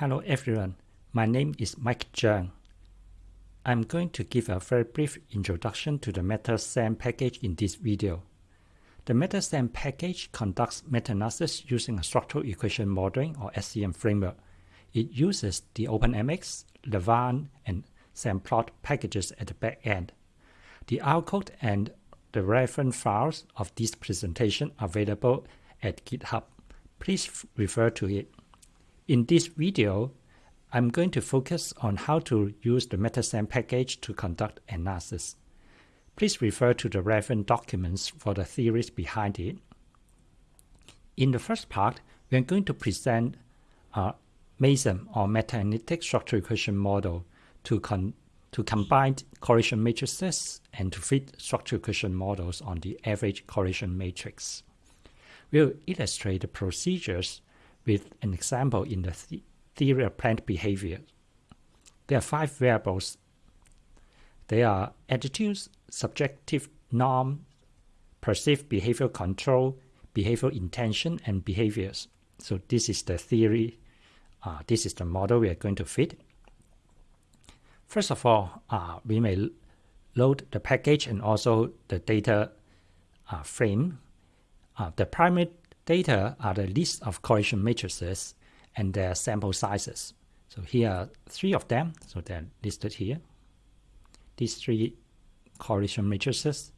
Hello everyone, my name is Mike Cheung. I'm going to give a very brief introduction to the metaSEM package in this video. The metaSEM package conducts meta-analysis using a structural equation modeling or SEM framework. It uses the OpenMx, Lavaan, and semPlot packages at the back end. The R code and the reference files of this presentation are available at GitHub. Please refer to it. In this video, I'm going to focus on how to use the metaSEM package to conduct analysis. Please refer to the relevant documents for the theories behind it. In the first part, we are going to present uh, a MASEM or meta-analytic structural equation model to, to combine correlation matrices and to fit structural equation models on the average correlation matrix. We'll illustrate the procedures with an example in the th theory of planned behavior. There are five variables. They are attitudes, subjective norm, perceived behavioral control, behavioral intention, and behaviors. So this is the theory. Uh, this is the model we are going to fit. First of all, uh, we may load the package and also the data uh, frame. Uh, the primary Data are the list of correlation matrices and their sample sizes. So here are three of them, so they're listed here. These three correlation matrices.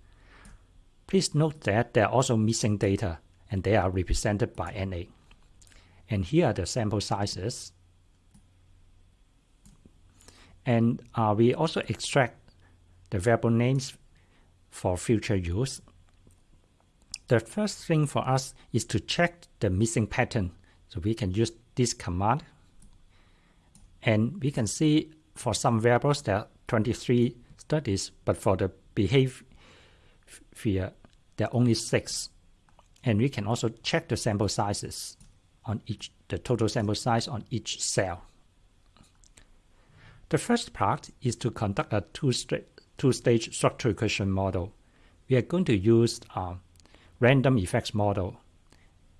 Please note that they're also missing data and they are represented by NA. And here are the sample sizes. And uh, we also extract the variable names for future use the first thing for us is to check the missing pattern. So we can use this command. And we can see for some variables there are 23 studies, but for the behavior there are only 6. And we can also check the sample sizes on each, the total sample size on each cell. The first part is to conduct a two-stage two structural equation model. We are going to use uh, random effects model.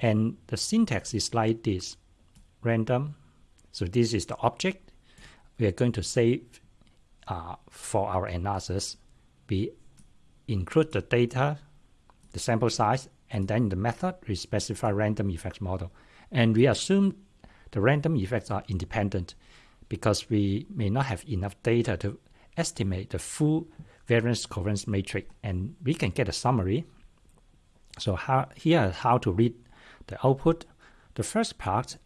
And the syntax is like this, random. So this is the object. We are going to save uh, for our analysis. We include the data, the sample size, and then the method, we specify random effects model. And we assume the random effects are independent because we may not have enough data to estimate the full variance covariance matrix. And we can get a summary so how, here is how to read the output. The first part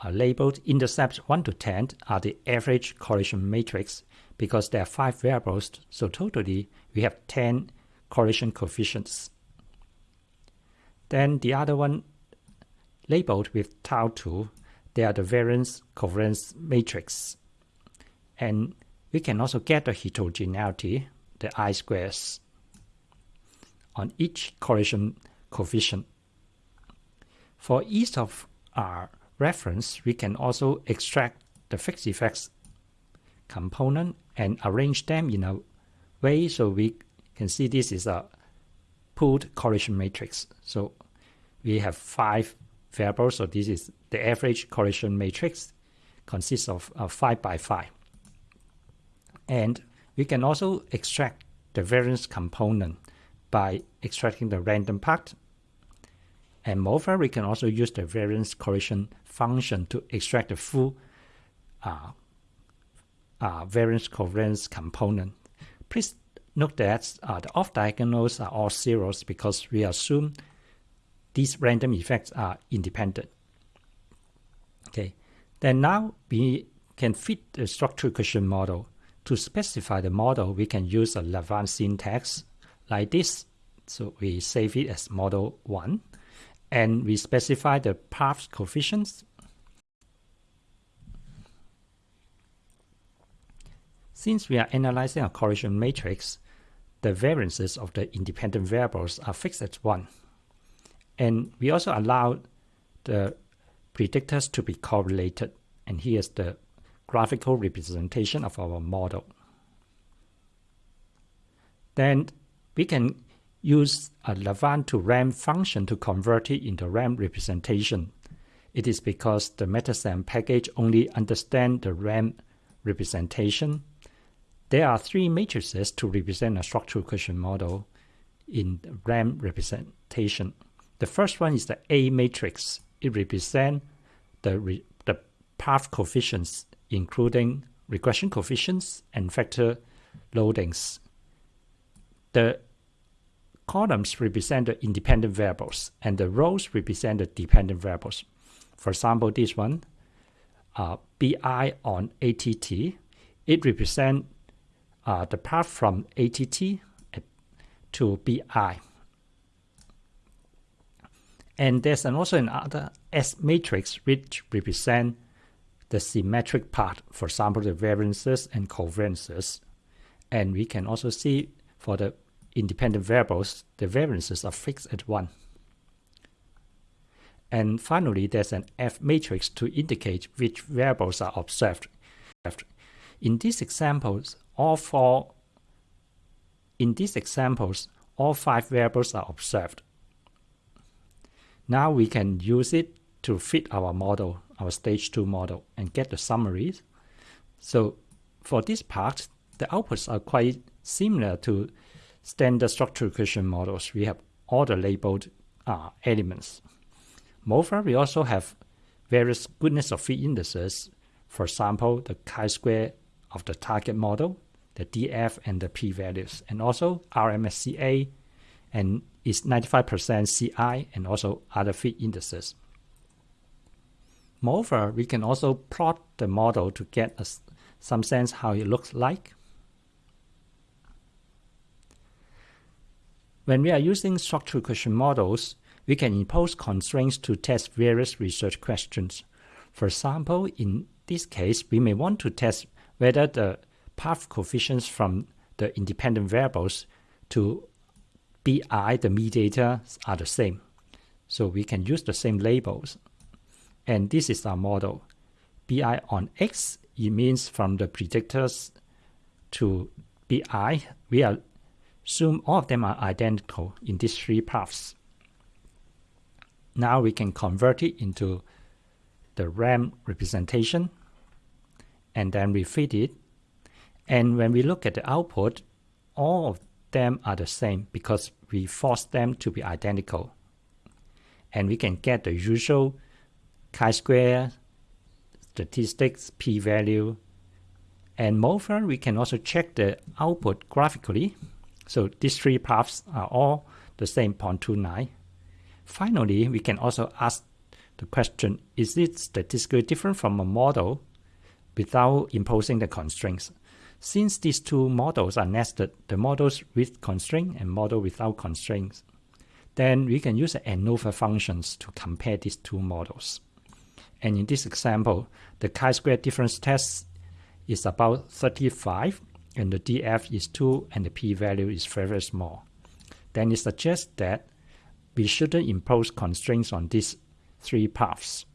are labeled intercepts 1 to 10 are the average correlation matrix because there are 5 variables, so totally we have 10 correlation coefficients. Then the other one labeled with tau 2, they are the variance covariance matrix. And we can also get the heterogeneity, the I squares on each correlation coefficient. For each of our reference, we can also extract the fixed effects component and arrange them in a way so we can see this is a pooled correlation matrix. So we have five variables, so this is the average correlation matrix consists of uh, 5 by 5. And we can also extract the variance component by extracting the random part. And moreover, we can also use the variance correlation function to extract the full uh, uh, variance covariance component. Please note that uh, the off diagonals are all zeros because we assume these random effects are independent. Okay, then now we can fit the structural equation model. To specify the model, we can use a Lavaan syntax like this. So we save it as model 1 and we specify the path coefficients. Since we are analyzing a correlation matrix, the variances of the independent variables are fixed at 1. And we also allow the predictors to be correlated. And here's the graphical representation of our model. Then we can use a Lavaan to RAM function to convert it into RAM representation. It is because the metaSEM package only understands the RAM representation. There are three matrices to represent a structural equation model in RAM representation. The first one is the A matrix. It represents the, re the path coefficients, including regression coefficients and factor loadings. The columns represent the independent variables, and the rows represent the dependent variables. For example, this one, uh, BI on ATT, it represents uh, the path from ATT to BI. And there's an also another S matrix which represent the symmetric part, for example, the variances and covariances. And we can also see for the independent variables, the variances are fixed at 1. And finally, there's an F matrix to indicate which variables are observed. In these examples, all four in these examples, all five variables are observed. Now we can use it to fit our model, our stage 2 model, and get the summaries. So for this part, the outputs are quite similar to standard structural equation models. We have all the labeled uh, elements. Moreover, we also have various goodness of fit indices. For example, the chi-square of the target model, the DF and the p-values, and also RMSEA and is 95% CI and also other fit indices. Moreover, we can also plot the model to get a, some sense how it looks like. When we are using structural equation models, we can impose constraints to test various research questions. For example, in this case, we may want to test whether the path coefficients from the independent variables to BI, the mediator, are the same. So we can use the same labels. And this is our model. BI on X, it means from the predictors to BI, we assume all of them are identical in these three paths. Now we can convert it into the RAM representation and then we feed it. And when we look at the output, all of them are the same because we force them to be identical. And we can get the usual chi-square statistics, p-value, and moreover, we can also check the output graphically. So these three paths are all the same 0.29. Finally, we can also ask the question, is it statistically different from a model without imposing the constraints? Since these two models are nested, the models with constraint and model without constraints, then we can use the ANOVA functions to compare these two models. And in this example, the chi-square difference test is about 35, and the DF is 2, and the p-value is very, small. Then it suggests that we shouldn't impose constraints on these three paths.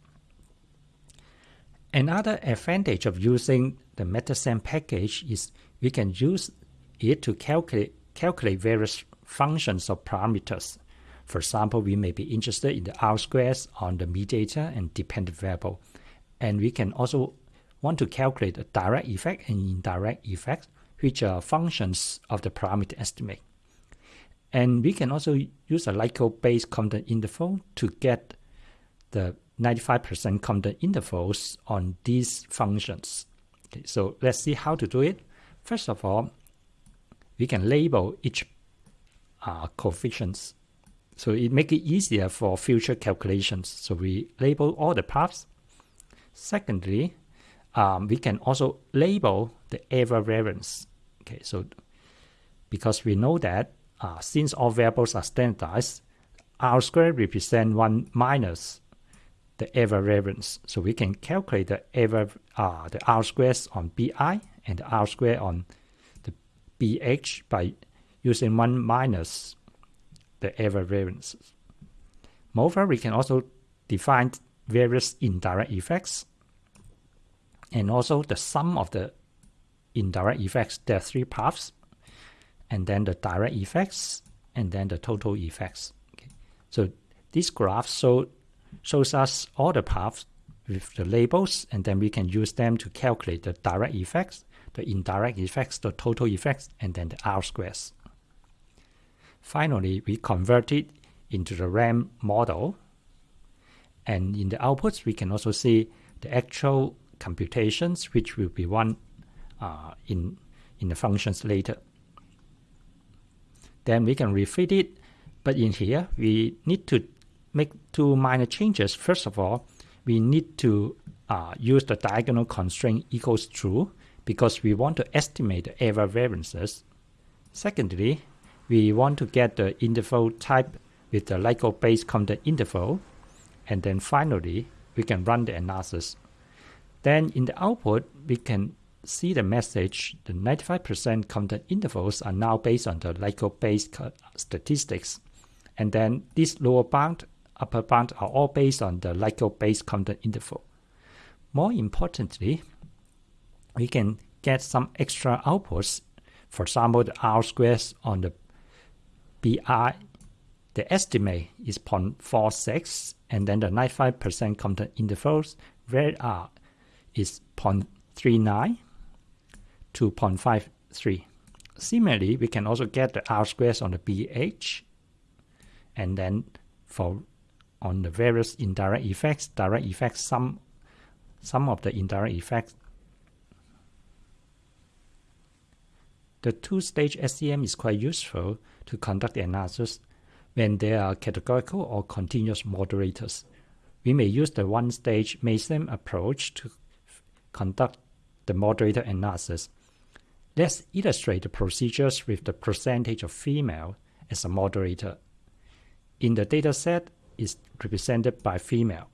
Another advantage of using the metaSEM package is we can use it to calculate, calculate various functions or parameters. For example, we may be interested in the R squares on the mediator and dependent variable. And we can also want to calculate the direct effect and indirect effect, which are functions of the parameter estimate. And we can also use a likelihood-based confidence interval to get the 95% confidence intervals on these functions. Okay, so let's see how to do it. First of all, we can label each uh, coefficients. So it make it easier for future calculations. So we label all the paths. Secondly, um, we can also label the error variance. Okay, so because we know that uh, since all variables are standardized, R squared represent 1 minus the error variance. So we can calculate the error, uh, the R squares on BI and the R square on the BH by using 1 minus the error variances. Moreover, we can also define various indirect effects and also the sum of the indirect effects. There are three paths and then the direct effects and then the total effects. Okay. So this graph show shows us all the paths with the labels, and then we can use them to calculate the direct effects, the indirect effects, the total effects, and then the R squares. Finally, we convert it into the RAM model. And in the outputs, we can also see the actual computations, which will be run uh, in, in the functions later. Then we can refit it. But in here, we need to make two minor changes. First of all, we need to uh, use the diagonal constraint equals true because we want to estimate the error variances. Secondly, we want to get the interval type with the likelihood-based content interval. And then finally, we can run the analysis. Then in the output, we can see the message, the 95% content intervals are now based on the likelihood-based statistics. And then this lower bound, upper bound are all based on the likelihood-based content interval. More importantly, we can get some extra outputs. For example, the R squares on the BI, the estimate is 0.46, and then the 95% content intervals where R is 0.39 to 0.53. Similarly, we can also get the R squares on the BH, and then for on the various indirect effects, direct effects, some some of the indirect effects The two-stage SEM is quite useful to conduct the analysis when there are categorical or continuous moderators. We may use the one-stage MASEM approach to conduct the moderator analysis. Let's illustrate the procedures with the percentage of female as a moderator. In the dataset is represented by female.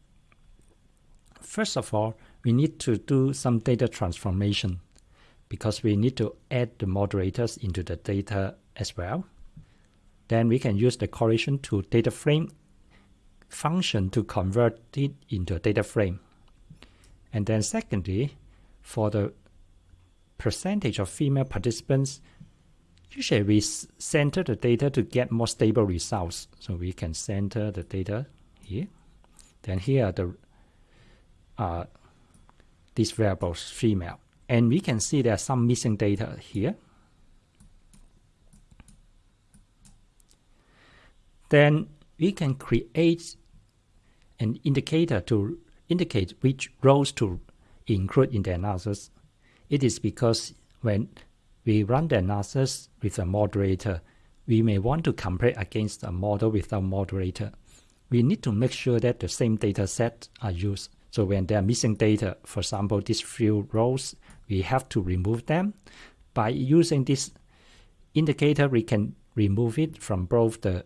First of all, we need to do some data transformation because we need to add the moderators into the data as well. Then we can use the correlation to data frame function to convert it into a data frame. And then secondly, for the percentage of female participants, usually we center the data to get more stable results. So we can center the data here. Then here are the uh, these variables female. And we can see there are some missing data here. Then we can create an indicator to indicate which rows to include in the analysis. It is because when we run the analysis with a moderator, we may want to compare against a model without moderator. We need to make sure that the same data set are used. So when there are missing data, for example, these few rows we have to remove them. By using this indicator, we can remove it from both the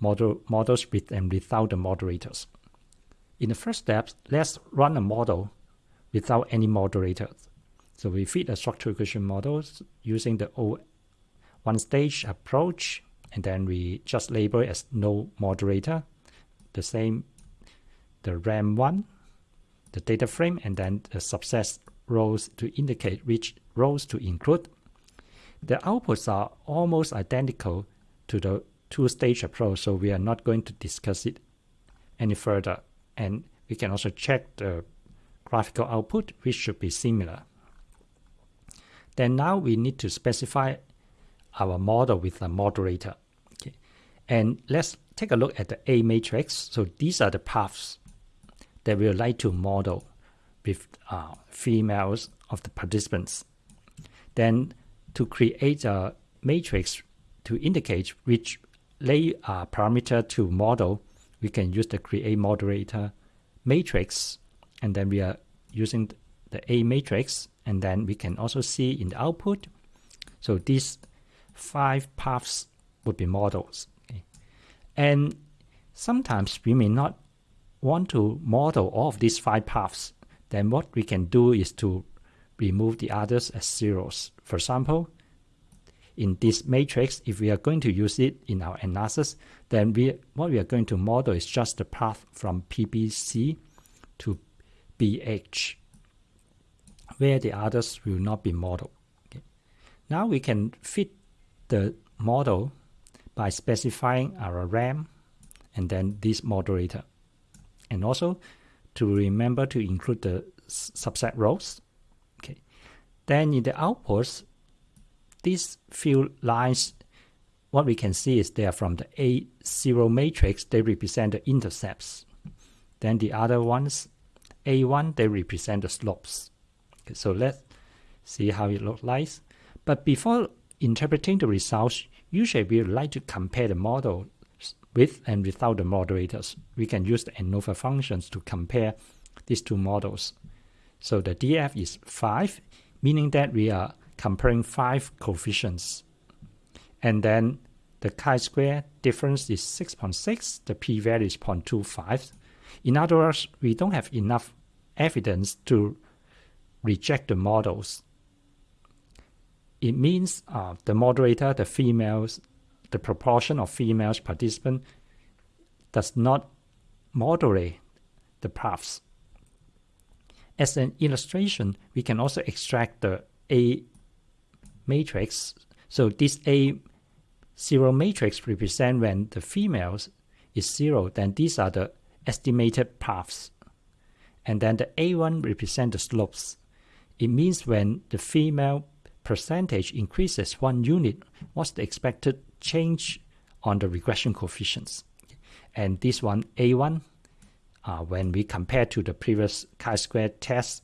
model, models with and without the moderators. In the first step, let's run a model without any moderators. So we feed a structural equation model using the O one stage approach, and then we just label it as no moderator. The same, the RAM1, the data frame, and then the subset rows to indicate which rows to include. The outputs are almost identical to the two-stage approach, so we are not going to discuss it any further. And we can also check the graphical output, which should be similar. Then now we need to specify our model with a moderator. Okay. And let's take a look at the A matrix. So these are the paths that we would like to model with uh, females of the participants. Then to create a matrix to indicate which lay uh, parameter to model, we can use the create moderator matrix and then we are using the A matrix and then we can also see in the output. So these five paths would be models. Okay. And sometimes we may not want to model all of these five paths then what we can do is to remove the others as zeros. For example, in this matrix, if we are going to use it in our analysis, then we what we are going to model is just the path from PBC to BH, where the others will not be modeled. Okay. Now we can fit the model by specifying our RAM and then this moderator. and also to remember to include the subset rows. Okay. Then in the outputs, these few lines, what we can see is they are from the A0 matrix, they represent the intercepts. Then the other ones, A1, they represent the slopes. Okay, so let's see how it looks like. But before interpreting the results, usually we would like to compare the model with and without the moderators. We can use the ANOVA functions to compare these two models. So the DF is 5, meaning that we are comparing 5 coefficients. And then the chi-square difference is 6.6, the p-value is 0.25. In other words, we don't have enough evidence to reject the models. It means uh, the moderator, the females, the proportion of females participant does not moderate the paths. As an illustration, we can also extract the A matrix. So this A zero matrix represent when the females is zero, then these are the estimated paths. And then the A1 represent the slopes. It means when the female percentage increases one unit, what's the expected change on the regression coefficients? And this one, A1, uh, when we compare to the previous chi-square test,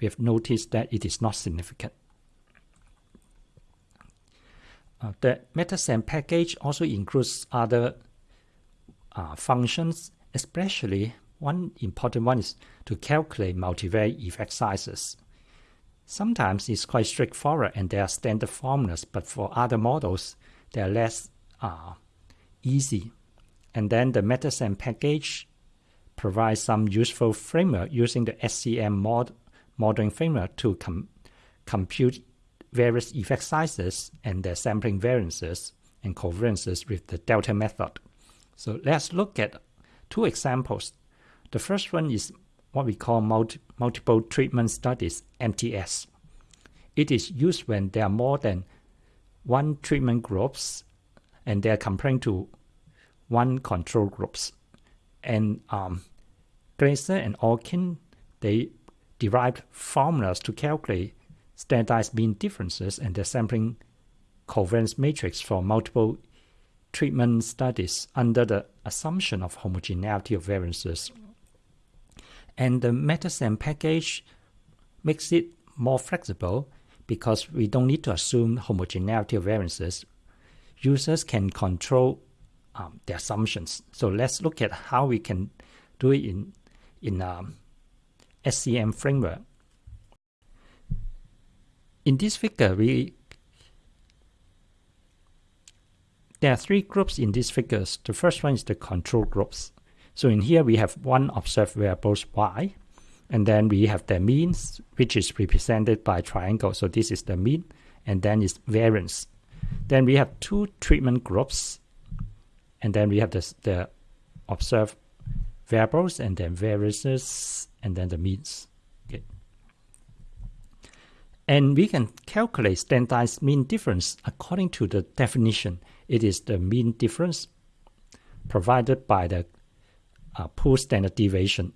we have noticed that it is not significant. Uh, the metaSEM package also includes other uh, functions, especially one important one is to calculate multivariate effect sizes. Sometimes it's quite straightforward and there are standard formulas, but for other models, they are less uh, easy. And then the metaSEM package provides some useful framework using the SEM mod modeling framework to com compute various effect sizes and their sampling variances and covariances with the delta method. So let's look at two examples. The first one is what we call multi multiple treatment studies, MTS. It is used when there are more than one treatment groups and they are comparing to one control groups. And um, Gleser and Olkin, they derived formulas to calculate standardized mean differences and the sampling covariance matrix for multiple treatment studies under the assumption of homogeneity of variances. And the metaSEM package makes it more flexible because we don't need to assume homogeneity of variances. Users can control um, the assumptions. So let's look at how we can do it in, in um, SEM framework. In this figure, we there are three groups in these figures. The first one is the control groups. So in here, we have one observed variables y, and then we have the means, which is represented by triangle. So this is the mean, and then is variance. Then we have two treatment groups, and then we have the, the observed variables, and then variances, and then the means. And we can calculate standardized mean difference according to the definition. It is the mean difference provided by the uh, pool standard deviation.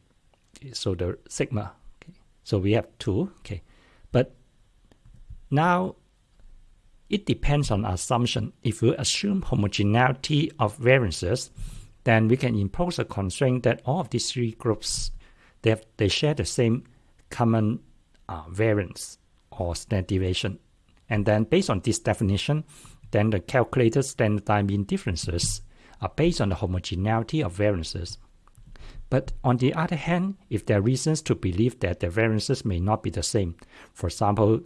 So the sigma. Okay. So we have two. Okay, but now it depends on assumption. If we assume homogeneity of variances, then we can impose a constraint that all of these three groups they have, they share the same common uh, variance or standard deviation. And then based on this definition, then the calculated standard mean differences are based on the homogeneity of variances. But on the other hand, if there are reasons to believe that the variances may not be the same, for example,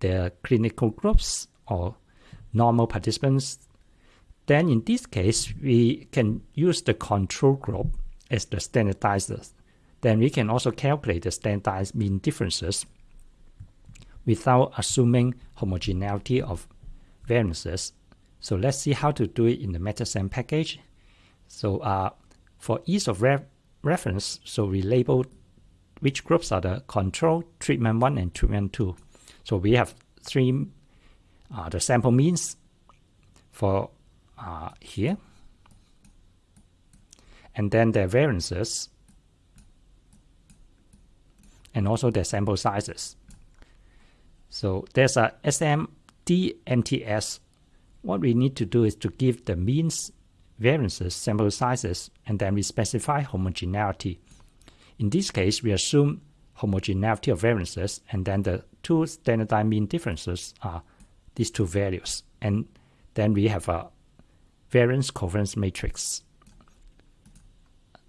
the clinical groups or normal participants, then in this case, we can use the control group as the standardizers. Then we can also calculate the standardized mean differences without assuming homogeneity of variances. So let's see how to do it in the metaSEM package. So uh, for ease of re reference, so we label which groups are the control, treatment 1, and treatment 2. So we have three, uh, the sample means for uh, here. And then the variances and also their sample sizes. So there's a SMD-MTS. What we need to do is to give the means, variances, sample sizes, and then we specify homogeneity. In this case, we assume homogeneity of variances, and then the two standardized mean differences are these two values. And then we have a variance covariance matrix.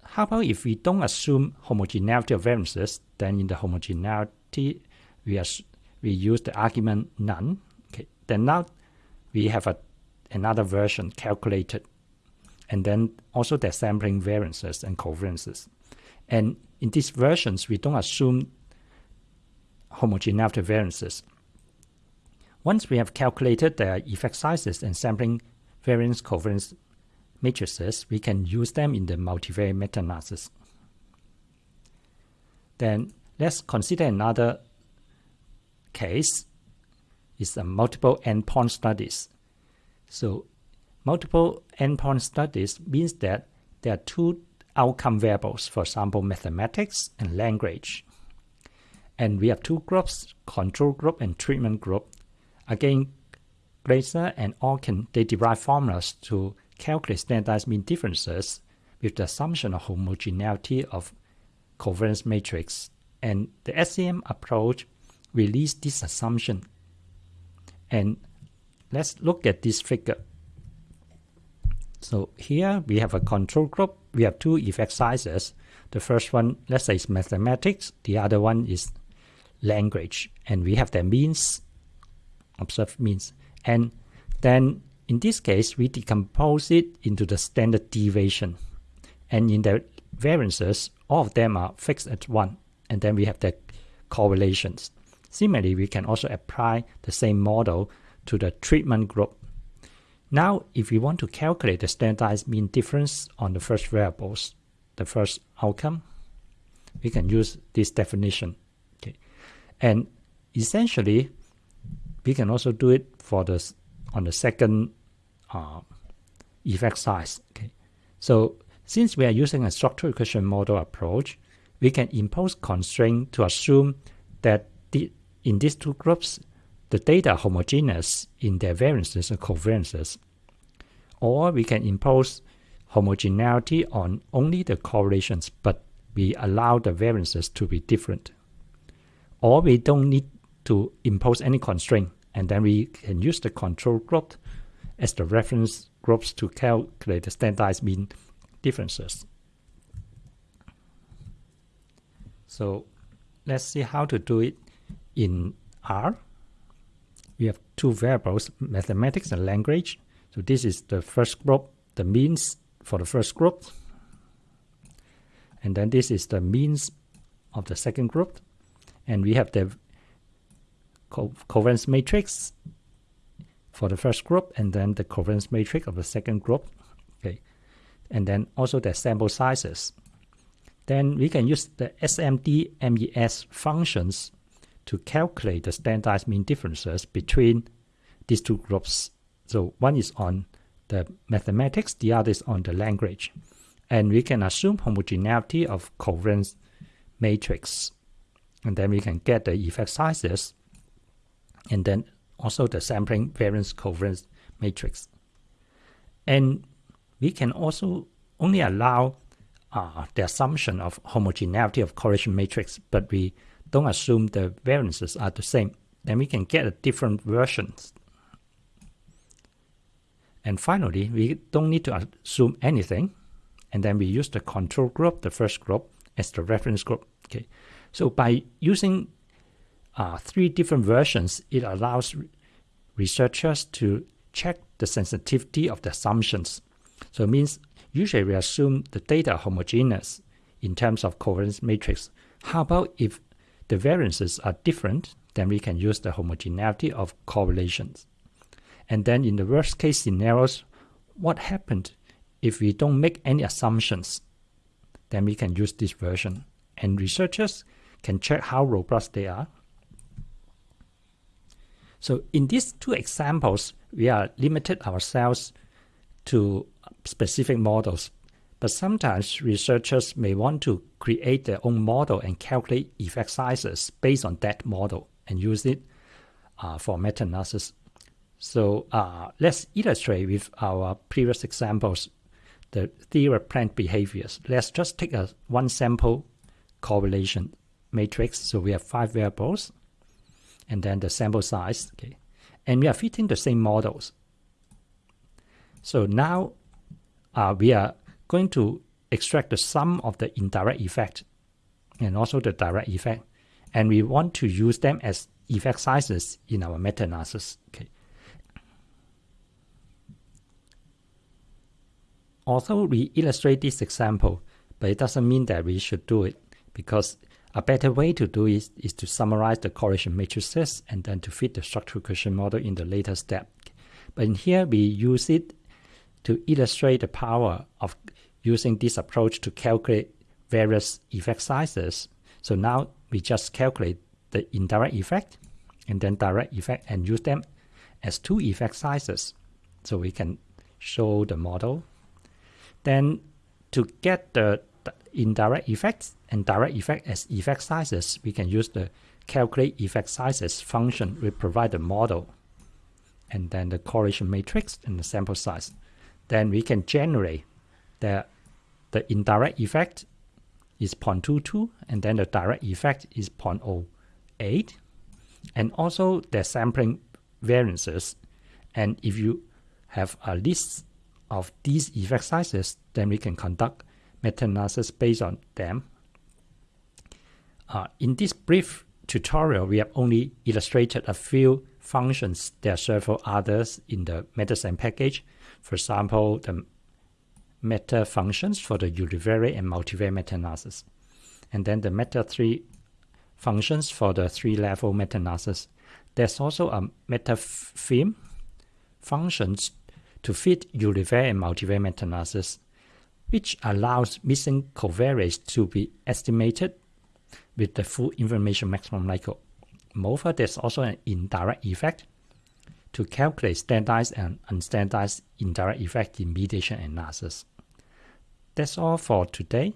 How about if we don't assume homogeneity of variances, then in the homogeneity, we, we use the argument none. Okay. Then now we have a, another version calculated, and then also the sampling variances and covariances. And in these versions, we don't assume homogeneity variances. Once we have calculated the effect sizes and sampling variance covariance matrices, we can use them in the multivariate meta-analysis. Then let's consider another case is a multiple endpoint studies. So multiple endpoint studies means that there are two outcome variables, for example, mathematics and language. And we have two groups, control group and treatment group. Again, Gleser and Olkin, they derive formulas to calculate standardized mean differences with the assumption of homogeneity of covariance matrix. And the SEM approach release this assumption. And let's look at this figure. So here we have a control group. We have two effect sizes. The first one, let's say, is mathematics. The other one is language. And we have the means, observed means. And then in this case, we decompose it into the standard deviation. And in the variances, all of them are fixed at 1. And then we have the correlations. Similarly, we can also apply the same model to the treatment group. Now, if we want to calculate the standardized mean difference on the first variables, the first outcome, we can use this definition. Okay. And essentially, we can also do it for the on the second uh, effect size. Okay, so since we are using a structural equation model approach, we can impose constraint to assume that in these two groups, the data are homogeneous in their variances and covariances. Or we can impose homogeneity on only the correlations, but we allow the variances to be different. Or we don't need to impose any constraint, and then we can use the control group as the reference groups to calculate the standardized mean differences. So let's see how to do it in R. We have two variables, mathematics and language. So this is the first group, the means for the first group. And then this is the means of the second group. And we have the co covariance matrix for the first group and then the covariance matrix of the second group. Okay, and then also the sample sizes. Then we can use the SMD MES functions to calculate the standardized mean differences between these two groups. So one is on the mathematics, the other is on the language. And we can assume homogeneity of covariance matrix. And then we can get the effect sizes and then also the sampling variance covariance matrix. And we can also only allow uh, the assumption of homogeneity of correlation matrix, but we don't assume the variances are the same. Then we can get a different versions. And finally, we don't need to assume anything. And then we use the control group, the first group, as the reference group. Okay. So by using uh, three different versions, it allows researchers to check the sensitivity of the assumptions. So it means usually we assume the data homogeneous in terms of covariance matrix. How about if the variances are different, then we can use the homogeneity of correlations. And then in the worst case scenarios, what happened if we don't make any assumptions? Then we can use this version. And researchers can check how robust they are so in these two examples, we are limited ourselves to specific models. But sometimes researchers may want to create their own model and calculate effect sizes based on that model and use it uh, for meta-analysis. So uh, let's illustrate with our previous examples the theory of planned behaviors. Let's just take a one sample correlation matrix. So we have five variables and then the sample size. Okay. And we are fitting the same models. So now uh, we are going to extract the sum of the indirect effect and also the direct effect. And we want to use them as effect sizes in our meta-analysis. Okay. Although we illustrate this example, but it doesn't mean that we should do it because a better way to do it is to summarize the correlation matrices and then to fit the structural equation model in the later step. But in here, we use it to illustrate the power of using this approach to calculate various effect sizes. So now we just calculate the indirect effect and then direct effect and use them as two effect sizes. So we can show the model. Then to get the, indirect effects and direct effect as effect sizes, we can use the calculate effect sizes function. We provide the model and then the correlation matrix and the sample size. Then we can generate the, the indirect effect is 0.22 and then the direct effect is 0.08 and also the sampling variances. And if you have a list of these effect sizes then we can conduct meta-analysis based on them. Uh, in this brief tutorial we have only illustrated a few functions there are several others in the metaSEM package. For example the meta functions for the univariate and multivariate meta-analysis. And then the meta 3 functions for the three-level meta-analysis. There's also a meta theme functions to fit univariate and multivariate meta-analysis, which allows missing covariates to be estimated with the full information maximum likelihood. Moreover, there's also an indirect effect to calculate standardized and unstandardized indirect effect in mediation analysis. That's all for today.